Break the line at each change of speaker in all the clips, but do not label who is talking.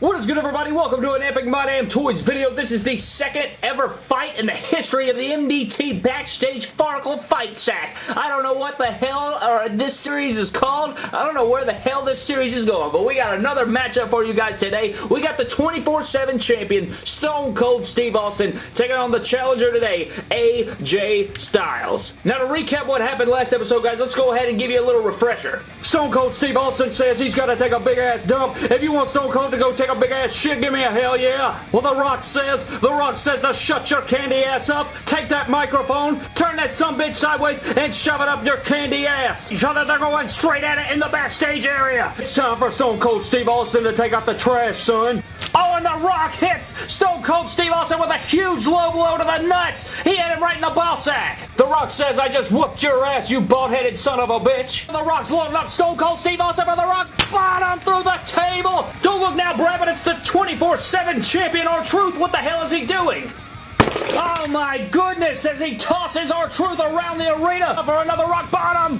What is good everybody? Welcome to an Epic My Damn Toys video. This is the second ever fight in the history of the MDT Backstage Farkle Fight Sack. I don't know what the hell or this series is called. I don't know where the hell this series is going, but we got another matchup for you guys today. We got the 24-7 champion, Stone Cold Steve Austin, taking on the challenger today, AJ Styles. Now to recap what happened last episode, guys, let's go ahead and give you a little refresher. Stone Cold Steve Austin says he's got to take a big ass dump. If you want Stone Cold to go take take a big ass shit, give me a hell yeah. Well, The Rock says, The Rock says to shut your candy ass up, take that microphone, turn that some bitch sideways, and shove it up your candy ass. So that they're going straight at it in the backstage area. It's time for Stone Cold Steve Austin to take out the trash, son. Oh, and The Rock hits Stone Cold Steve Austin with a huge low blow to the nuts. He hit him right in the ball sack. The Rock says, I just whooped your ass, you bald-headed son of a bitch. The Rock's loading up Stone Cold Steve Austin for The Rock. Bottom through the table. Don't look now, Brad, but it's the 24-7 champion R-Truth. What the hell is he doing? Oh my goodness, as he tosses R-Truth around the arena for another rock bottom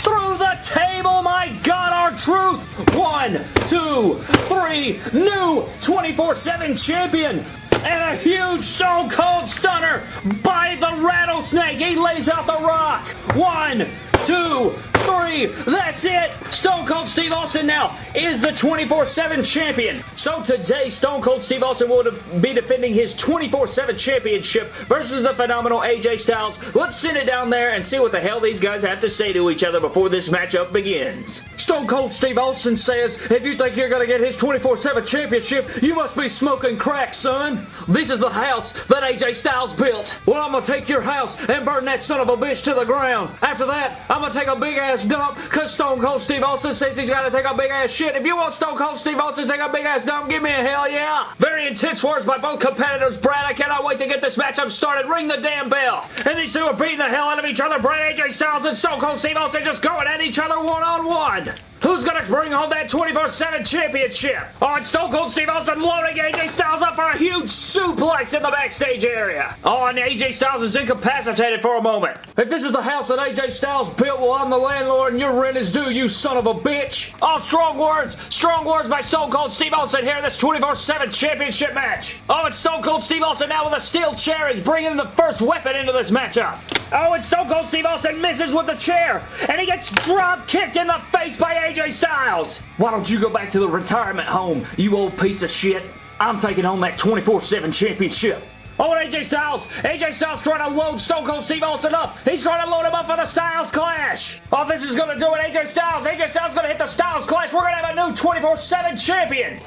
through the table. My God, R-Truth. One, two, three. New 24-7 champion. And a huge Stone Cold Stunner by the Rattlesnake. He lays out the rock. One, two, three. That's it. Stone Cold Steve Austin now is the 24-7 champion. So today, Stone Cold Steve Austin will be defending his 24-7 championship versus the phenomenal AJ Styles. Let's send it down there and see what the hell these guys have to say to each other before this matchup begins. Stone Cold Steve Austin says, if you think you're going to get his 24-7 championship, you must be smoking crack, son. This is the house that AJ Styles built. Well, I'm going to take your house and burn that son of a bitch to the ground. After that, I'm going to take a big ass dump because Stone Cold Steve Austin says he's got to take a big ass shit. If you want Stone Cold Steve Austin to take a big ass dump, give me a hell yeah. Very intense words by both competitors, Brad. I cannot wait to get this matchup started. Ring the damn bell. And these two are beating the hell out of each other. Brad AJ Styles and Stone Cold Steve Austin just going at each other one-on-one. -on -one. Who's gonna bring home that 24-7 championship? Oh, it's Stone Cold Steve Austin loading AJ Styles up for a huge suplex in the backstage area. Oh, and AJ Styles is incapacitated for a moment. If this is the house that AJ Styles built, well, I'm the landlord and your rent is due, you son of a bitch. Oh, strong words. Strong words by Stone Cold Steve Austin here in this 24-7 championship match. Oh, it's Stone Cold Steve Austin now with a steel chair. is bringing the first weapon into this matchup. Oh, and Stone Cold Steve Austin misses with the chair, and he gets drop kicked in the face by AJ Styles. Why don't you go back to the retirement home, you old piece of shit? I'm taking home that 24-7 championship. Oh, AJ Styles. AJ Styles trying to load Stone Cold Steve Austin up. He's trying to load him up for the Styles Clash. Oh, this is going to do it. AJ Styles. AJ Styles going to hit the Styles Clash. We're going to have a new 24-7 champion.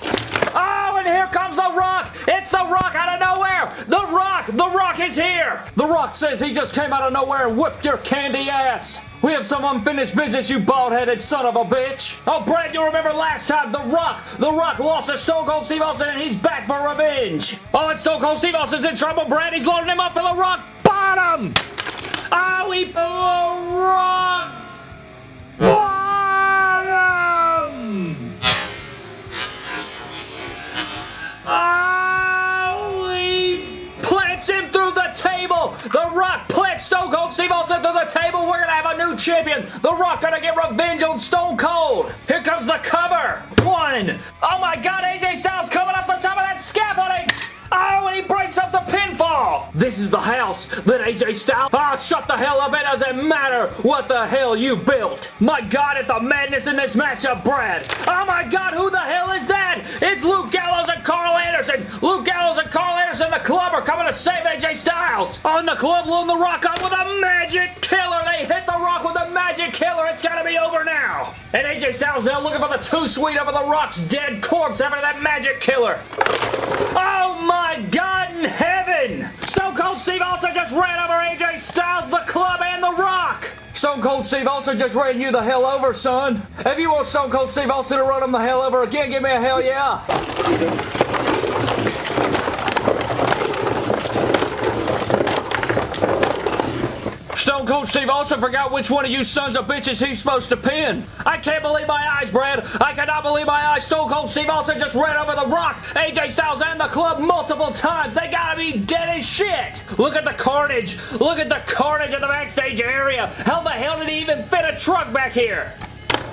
Oh, and here comes The Rock. It's The Rock out of nowhere. The Rock. The Rock is here. The Rock says he just came out of nowhere and whipped your candy ass. We have some unfinished business, you bald-headed son of a bitch. Oh, Brad, you remember last time The Rock, The Rock lost to Stone Cold Steve Austin and he's back for revenge. Oh, and Stone Cold Steve Austin's in trouble, Brad. He's loading him up for The Rock. Bottom. Oh, he... Plants Stone Cold Steve Austin to the table. We're going to have a new champion. The Rock gonna get revenge on Stone Cold. Here comes the cover. One. Oh my god, AJ Styles coming up the top of that scaffolding. Oh, and he breaks up the pinfall. This is the house that AJ Styles... Ah, oh, shut the hell up. It doesn't matter what the hell you built. My God, at the madness in this matchup, Brad. Oh my God, who the hell is that? It's Luke Gallows and Karl Anderson. Luke Gallows and Karl Anderson, the club, coming to save AJ Styles. On the club, loading the rock up with a magic killer. They hit the rock with a magic killer. It's got to be over now. And AJ Styles now looking for the Too Sweet over the rock's dead corpse after that magic killer. Oh my God in heaven! Stone Cold Steve Austin just ran over AJ Styles, the club, and the rock! Stone Cold Steve Austin just ran you the hell over, son. If you want Stone Cold Steve Austin to run him the hell over again, give me a hell yeah. Stone Cold Steve Austin forgot which one of you sons of bitches he's supposed to pin. I can't believe my eyes, Brad. I cannot believe my eyes. Stone Cold Steve Austin just ran over the rock, AJ Styles, and the club multiple times. They gotta be dead as shit. Look at the carnage. Look at the carnage in the backstage area. How the hell did he even fit a truck back here?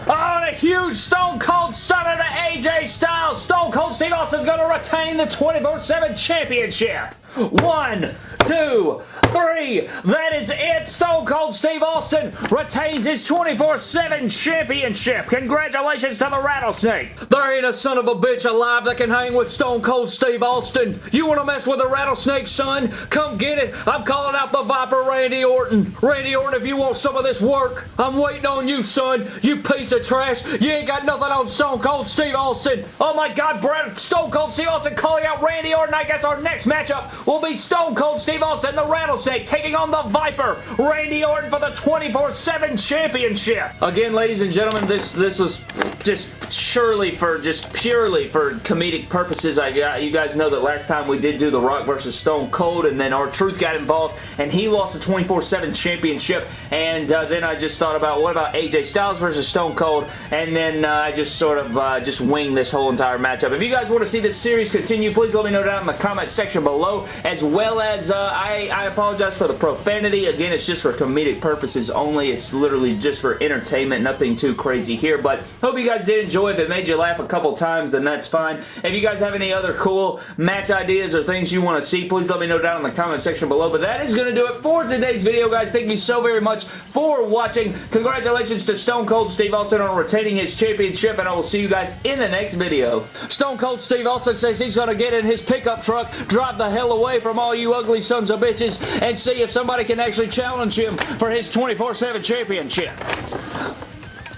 Oh, a huge Stone Cold Stunner to AJ Styles. Stone Cold Steve Austin's going to retain the 24-7 championship. One, two, three. That is it. Stone Cold Steve Austin retains his 24-7 championship. Congratulations to the Rattlesnake. There ain't a son of a bitch alive that can hang with Stone Cold Steve Austin. You want to mess with the Rattlesnake, son? Come get it. I'm calling out the Viper Randy Orton. Randy Orton, if you want some of this work, I'm waiting on you, son. You piece of trash. You ain't got nothing on Stone Cold Steve Austin. Oh my God, Brad, Stone Cold Steve Austin calling out Randy Orton. I guess our next matchup will be Stone Cold Steve Austin, the Rattlesnake, taking on the Viper, Randy Orton for the 24-7 championship. Again, ladies and gentlemen, this, this was just surely for, just purely for comedic purposes. I got, you guys know that last time we did do The Rock versus Stone Cold, and then R-Truth got involved, and he lost the 24-7 championship, and uh, then I just thought about, what about AJ Styles versus Stone Cold, and then uh, I just sort of uh, just winged this whole entire matchup. If you guys want to see this series continue, please let me know down in the comment section below, as well as uh, I, I apologize for the profanity. Again, it's just for comedic purposes only. It's literally just for entertainment, nothing too crazy here, but hope you guys did enjoy. If it made you laugh a couple times, then that's fine. If you guys have any other cool match ideas or things you want to see, please let me know down in the comment section below, but that is going to do it for today's video, guys. Thank you so very much for watching. Congratulations to Stone Cold Steve Austin on retaining his championship, and I will see you guys in the next video. Stone Cold Steve Austin says he's going to get in his pickup truck, drive the hell away from all you ugly sons of bitches, and see if somebody can actually challenge him for his 24-7 championship.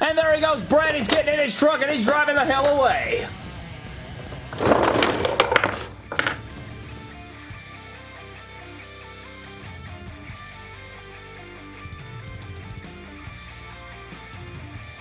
And there he goes. Brad He's getting in his truck and he's driving the hell away.